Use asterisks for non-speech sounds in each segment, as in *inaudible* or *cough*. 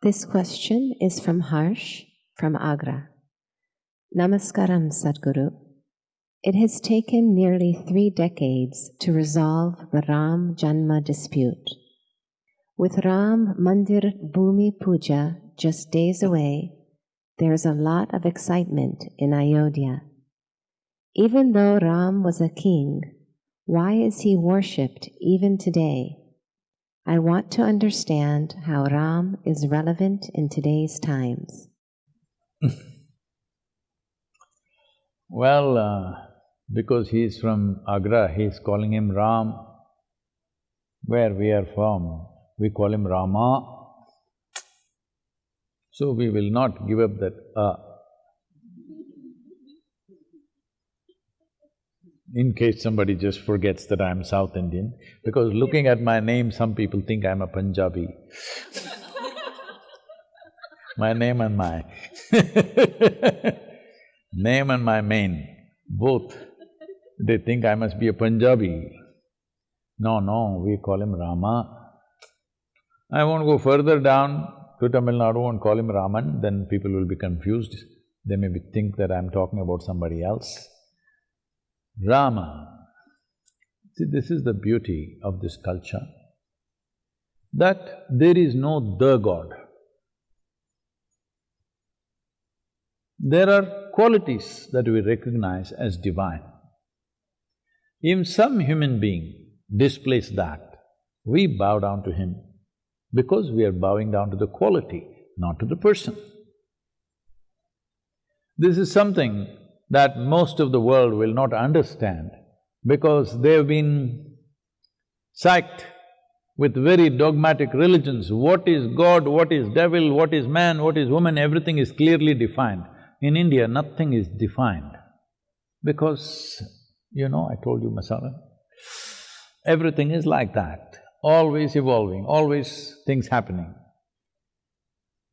This question is from Harsh from Agra. Namaskaram, Sadhguru. It has taken nearly three decades to resolve the Ram Janma dispute. With Ram Mandir Bhumi Puja just days away, there is a lot of excitement in Ayodhya. Even though Ram was a king, why is he worshipped even today? I want to understand how Ram is relevant in today's times. *laughs* well, uh, because he is from Agra, he is calling him Ram. Where we are from, we call him Rama. So we will not give up that uh, in case somebody just forgets that I'm South Indian, because looking at my name, some people think I'm a Punjabi. *laughs* my name and my *laughs* name and my mane, both, they think I must be a Punjabi. No, no, we call him Rama. I won't go further down to Tamil Nadu and call him Raman, then people will be confused. They may think that I'm talking about somebody else. Rama. See, this is the beauty of this culture, that there is no the God. There are qualities that we recognize as divine. If some human being displays that, we bow down to him because we are bowing down to the quality, not to the person. This is something that most of the world will not understand because they've been psyched with very dogmatic religions. What is God, what is devil, what is man, what is woman, everything is clearly defined. In India, nothing is defined because, you know, I told you Masala, everything is like that, always evolving, always things happening.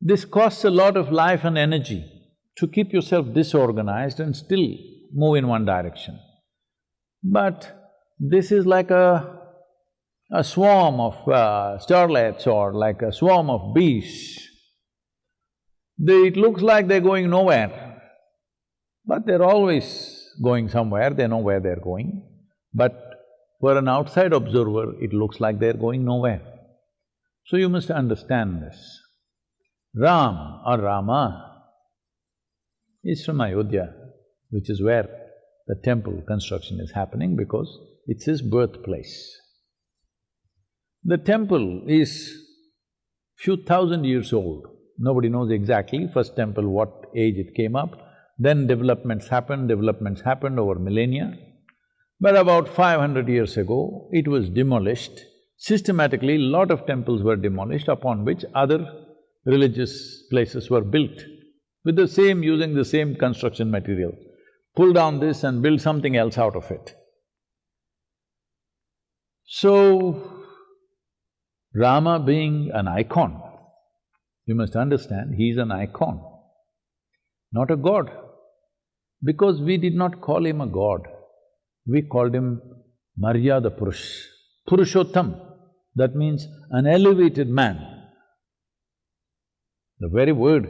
This costs a lot of life and energy to keep yourself disorganized and still move in one direction. But this is like a, a swarm of uh, starlets or like a swarm of bees. They, it looks like they're going nowhere, but they're always going somewhere, they know where they're going. But for an outside observer, it looks like they're going nowhere. So you must understand this. Ram or Rama is from Ayodhya, which is where the temple construction is happening because it's his birthplace. The temple is few thousand years old. Nobody knows exactly first temple, what age it came up. Then developments happened, developments happened over millennia. But about five hundred years ago, it was demolished. Systematically, lot of temples were demolished upon which other religious places were built with the same… using the same construction material. Pull down this and build something else out of it. So, Rama being an icon, you must understand, he is an icon, not a god. Because we did not call him a god, we called him Maryada Purush, Purushottam, that means an elevated man. The very word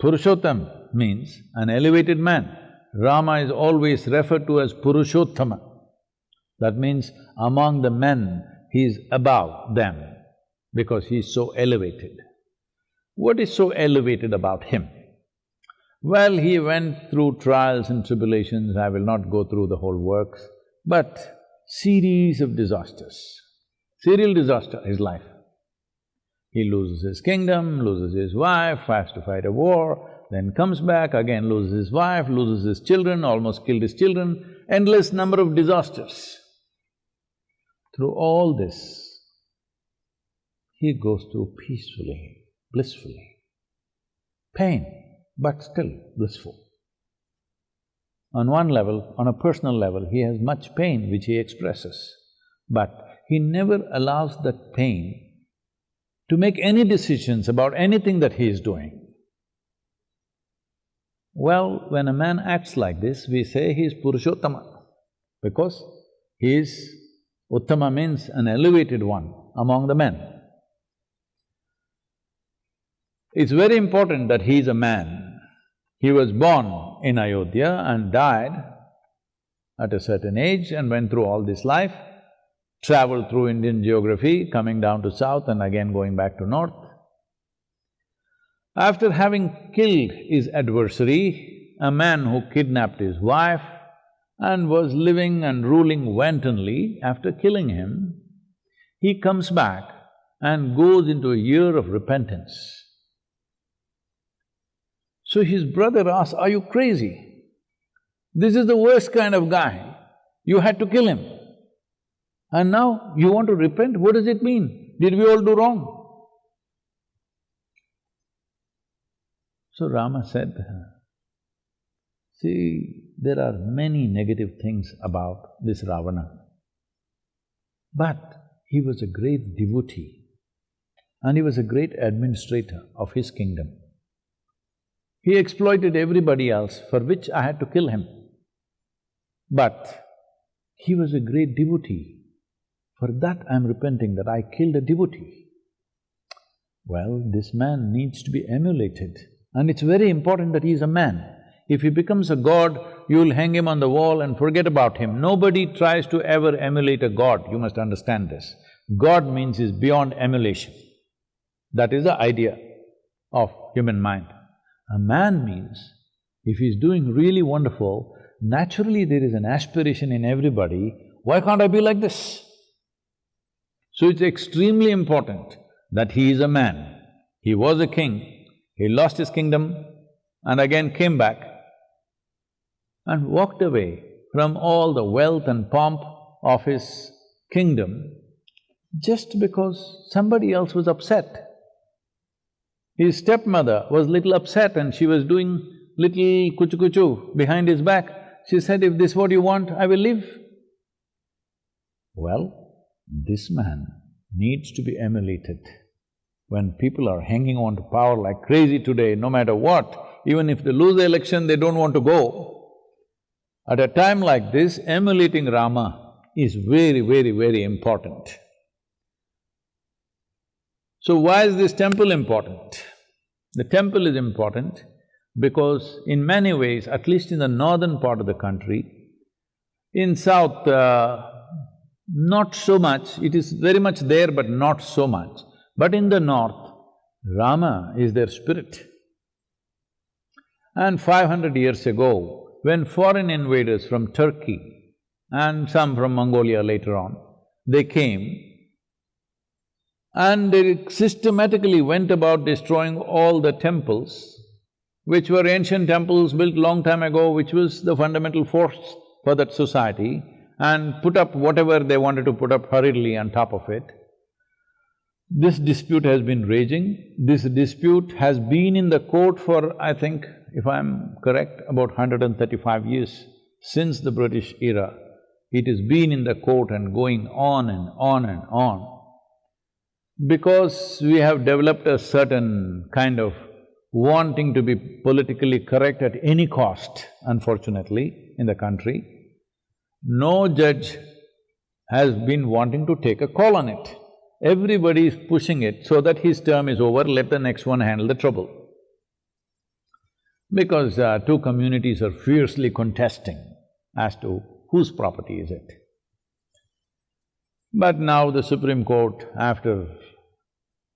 Purushottam means an elevated man. Rama is always referred to as Purushottama. That means among the men, he is above them because he is so elevated. What is so elevated about him? Well, he went through trials and tribulations, I will not go through the whole works, but series of disasters, serial disaster, his life. He loses his kingdom, loses his wife, has to fight a war, then comes back, again loses his wife, loses his children, almost killed his children, endless number of disasters. Through all this, he goes through peacefully, blissfully. Pain, but still blissful. On one level, on a personal level, he has much pain which he expresses, but he never allows that pain to make any decisions about anything that he is doing. Well, when a man acts like this, we say he is Purushottama, because he is… Uttama means an elevated one among the men. It's very important that he is a man. He was born in Ayodhya and died at a certain age and went through all this life, traveled through Indian geography, coming down to south and again going back to north. After having killed his adversary, a man who kidnapped his wife and was living and ruling wantonly, after killing him, he comes back and goes into a year of repentance. So his brother asks, are you crazy? This is the worst kind of guy. You had to kill him. And now you want to repent? What does it mean? Did we all do wrong? So Rama said, see, there are many negative things about this Ravana. But he was a great devotee and he was a great administrator of his kingdom. He exploited everybody else, for which I had to kill him. But he was a great devotee. For that I'm repenting that I killed a devotee. Well, this man needs to be emulated and it's very important that he is a man. If he becomes a god, you'll hang him on the wall and forget about him. Nobody tries to ever emulate a god, you must understand this. God means is beyond emulation. That is the idea of human mind. A man means, if he's doing really wonderful, naturally there is an aspiration in everybody, why can't I be like this? So it's extremely important that he is a man. He was a king, he lost his kingdom and again came back and walked away from all the wealth and pomp of his kingdom just because somebody else was upset. His stepmother was little upset and she was doing little kuchu kuchu behind his back. She said, if this is what you want, I will leave. Well, this man needs to be emulated. When people are hanging on to power like crazy today, no matter what, even if they lose the election, they don't want to go. At a time like this, emulating Rama is very, very, very important. So why is this temple important? The temple is important because in many ways, at least in the northern part of the country, in south, uh, not so much, it is very much there but not so much. But in the north, Rama is their spirit. And five hundred years ago, when foreign invaders from Turkey and some from Mongolia later on, they came and they systematically went about destroying all the temples, which were ancient temples built long time ago, which was the fundamental force for that society, and put up whatever they wanted to put up hurriedly on top of it. This dispute has been raging. This dispute has been in the court for, I think, if I'm correct, about 135 years, since the British era. It has been in the court and going on and on and on. Because we have developed a certain kind of wanting to be politically correct at any cost, unfortunately, in the country, no judge has been wanting to take a call on it. Everybody is pushing it so that his term is over, let the next one handle the trouble. Because uh, two communities are fiercely contesting as to whose property is it. But now the Supreme Court, after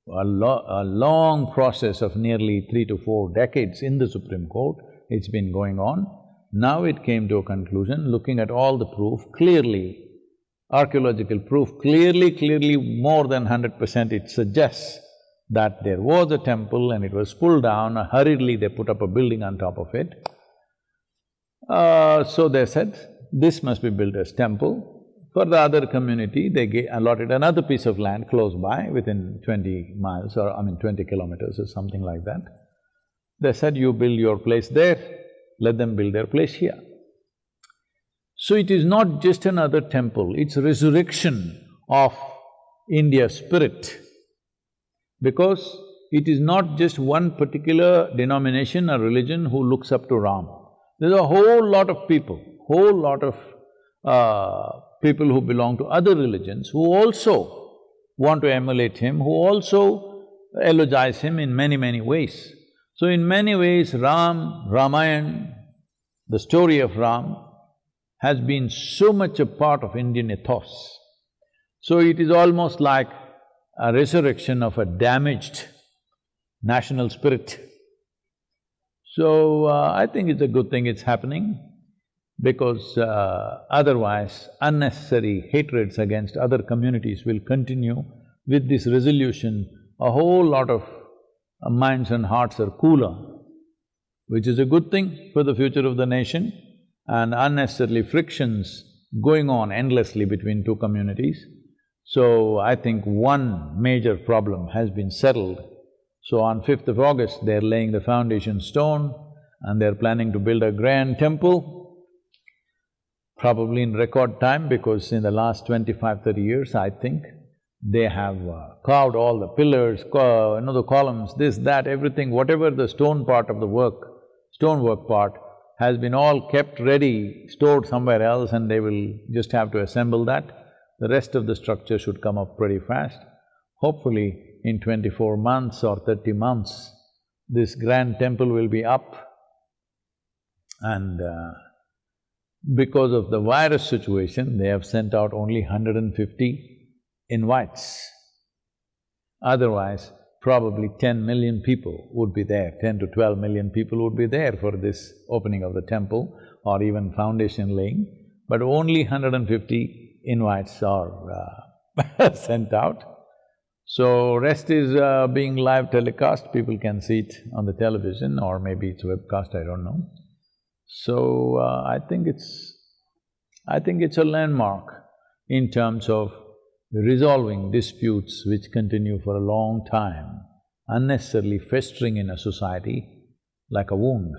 a, lo a long process of nearly three to four decades in the Supreme Court, it's been going on. Now it came to a conclusion, looking at all the proof, clearly, archaeological proof, clearly, clearly more than hundred percent it suggests that there was a temple and it was pulled down, hurriedly they put up a building on top of it. Uh, so they said, this must be built as temple. For the other community, they allotted another piece of land close by, within twenty miles or I mean twenty kilometers or something like that. They said, you build your place there, let them build their place here. So it is not just another temple, it's resurrection of India's spirit. Because it is not just one particular denomination or religion who looks up to Ram. There's a whole lot of people, whole lot of uh, people who belong to other religions who also want to emulate him, who also eulogize him in many, many ways. So in many ways, Ram, Ramayana, the story of Ram has been so much a part of Indian ethos. So it is almost like a resurrection of a damaged national spirit. So, uh, I think it's a good thing it's happening because uh, otherwise unnecessary hatreds against other communities will continue. With this resolution, a whole lot of minds and hearts are cooler, which is a good thing for the future of the nation and unnecessarily frictions going on endlessly between two communities. So, I think one major problem has been settled. So on 5th of August, they're laying the foundation stone and they're planning to build a grand temple, probably in record time because in the last 25, 30 years, I think, they have uh, carved all the pillars, you know, the columns, this, that, everything, whatever the stone part of the work, stonework part, has been all kept ready, stored somewhere else and they will just have to assemble that. The rest of the structure should come up pretty fast. Hopefully, in twenty-four months or thirty months, this grand temple will be up and uh, because of the virus situation, they have sent out only 150 invites. Otherwise, probably 10 million people would be there, 10 to 12 million people would be there for this opening of the temple or even foundation laying, but only 150 invites are uh, *laughs* sent out. So rest is uh, being live telecast, people can see it on the television or maybe it's webcast, I don't know. So uh, I think it's… I think it's a landmark in terms of resolving disputes which continue for a long time, unnecessarily festering in a society like a wound.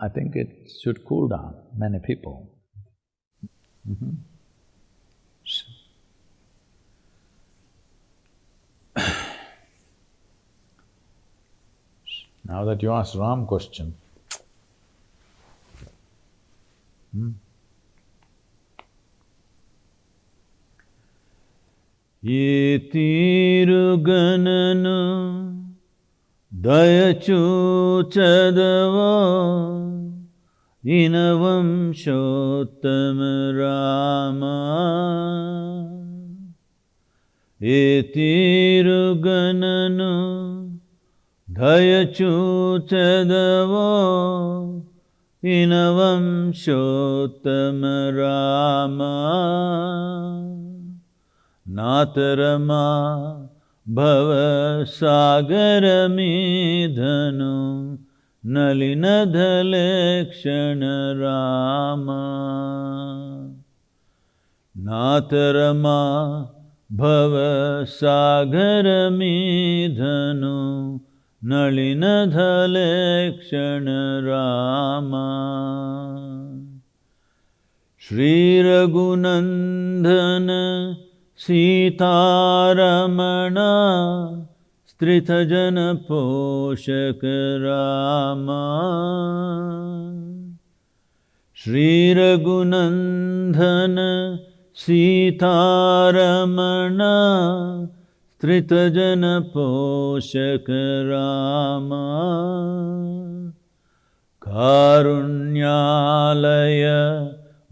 I think it should cool down many people. Mm -hmm. Now that you asked Ram question, hmm? ये तीरुगणन दयचूचदव दिनवंशोत्तम रामा एतिरुगणनु धयचूचदवो इनवंशोत्तम राम नातरमा मा भव सागरमिधनु नलिनधल क्षणराम नाथरमा भवसागरमिधनो नलिनधल क्षणराम श्रीरघुनन्दन सीतारमण स्त्रितजनपोषक रामा। श्रीरघुनन्दन सीतारमण स्त्रितजनपोषक राम। कारुण्यालय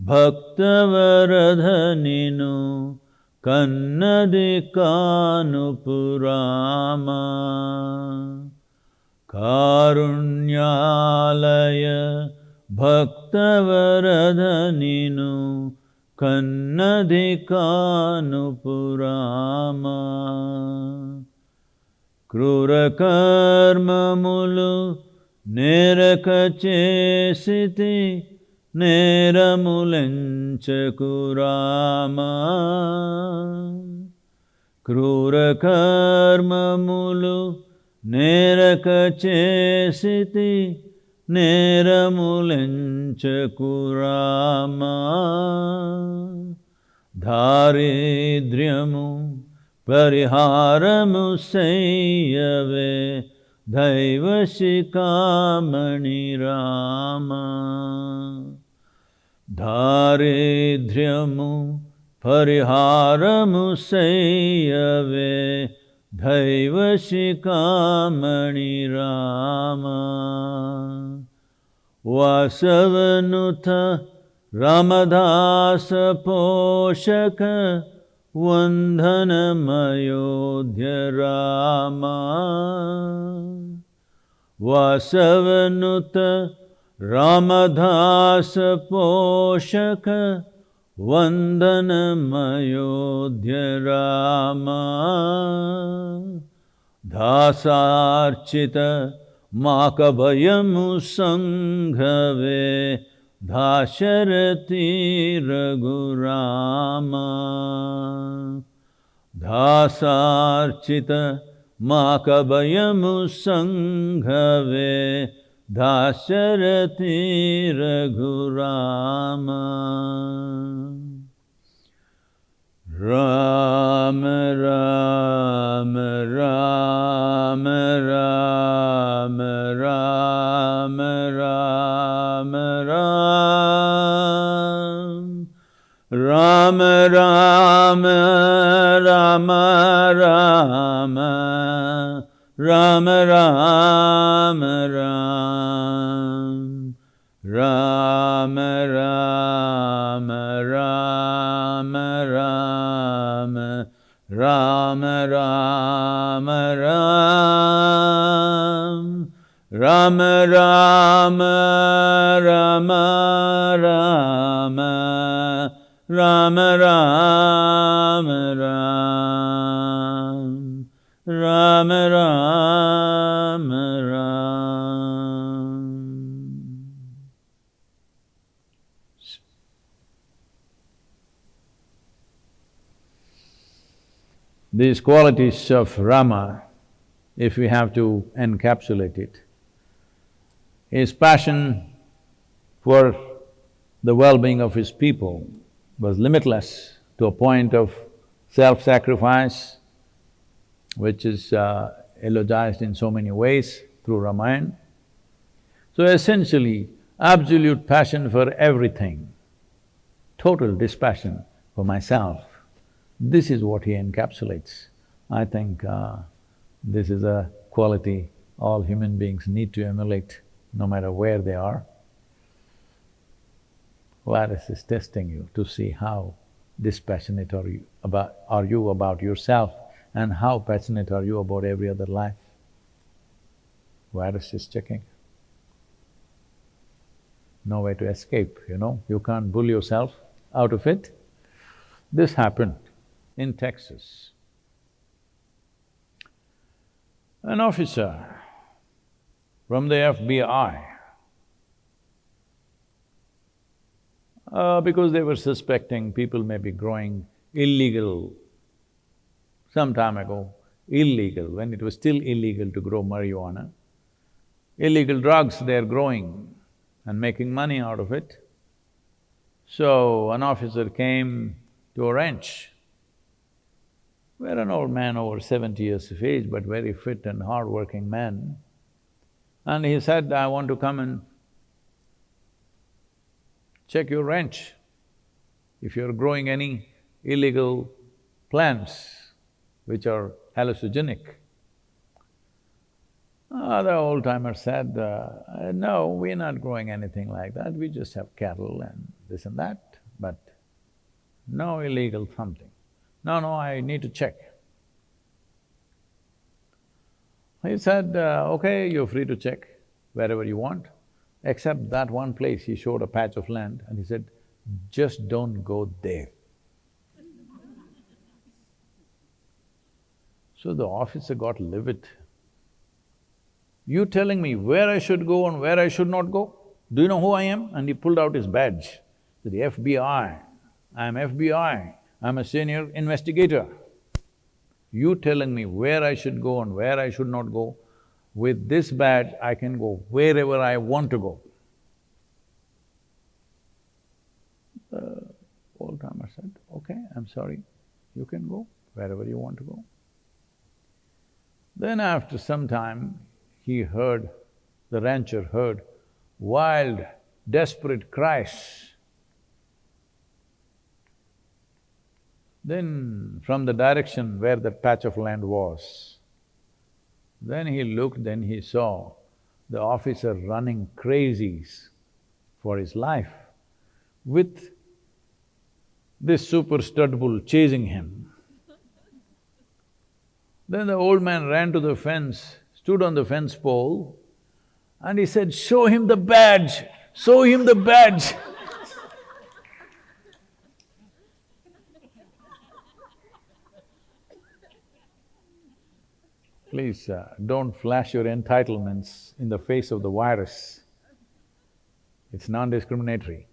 भक्तवरधनिनु कन्नदिकानुपुराम कारुण्यालय भक्तवरधनिनु कन्नधिकानुपुरामा క్రూరకర్మములు నేరకచేసితి నేరములెంచకురామా క్రూరకర్మములు నేరకచేసితి నేరములెంచకురామా దారిద్ర్యము పరిహారము సయ్యవే దైవశిఖామణి Rama. దారిద్ర్యము परिहारमु संयवे Ram वासवनुथ रामदासपोषक वन्दनमयोध्य Ram वासवनुथ Ramdas वन्दनमयोध्यराम धासार्चित माकभयमु सङ्घवे धाशरति Raghuram धासार्चित माकभयमु सङ्घवे Dasharathi Raghurama Ram Ram Ram Ram Ram Ram Ram Ram Ram Ram Ram Ram Ram Ram. Ram Ram Ram Ram. Ram Ram Ram. Ram Ram Ram Ram. Ram Ram Ram. Rama, Rama, Rama. These qualities of Rama, if we have to encapsulate it, his passion for the well-being of his people was limitless to a point of self-sacrifice, which is uh, eulogized in so many ways through Ramayana. So essentially, absolute passion for everything, total dispassion for myself, this is what he encapsulates. I think uh, this is a quality all human beings need to emulate, no matter where they are. Virus is testing you to see how dispassionate are you about… are you about yourself and how passionate are you about every other life. Virus is checking. No way to escape, you know, you can't bull yourself out of it. This happened in Texas. An officer from the FBI, uh, because they were suspecting people may be growing illegal some time ago, illegal, when it was still illegal to grow marijuana, illegal drugs they're growing and making money out of it. So an officer came to a ranch where an old man over seventy years of age but very fit and hard-working man, and he said, I want to come and check your ranch. If you're growing any illegal plants, which are hallucinogenic. Uh, the old-timer said, uh, no, we're not growing anything like that, we just have cattle and this and that, but no illegal something. No, no, I need to check. He said, uh, okay, you're free to check wherever you want, except that one place, he showed a patch of land and he said, just don't go there. So the officer got livid. You telling me where I should go and where I should not go? Do you know who I am? And he pulled out his badge. Said, the FBI, I'm FBI, I'm a senior investigator. You telling me where I should go and where I should not go, with this badge I can go wherever I want to go. The old-timer said, okay, I'm sorry, you can go wherever you want to go. Then after some time, he heard, the rancher heard wild, desperate cries. Then from the direction where that patch of land was, then he looked, then he saw the officer running crazies for his life with this super stud bull chasing him. Then the old man ran to the fence, stood on the fence pole, and he said, show him the badge, show him the badge Please uh, don't flash your entitlements in the face of the virus. It's non-discriminatory.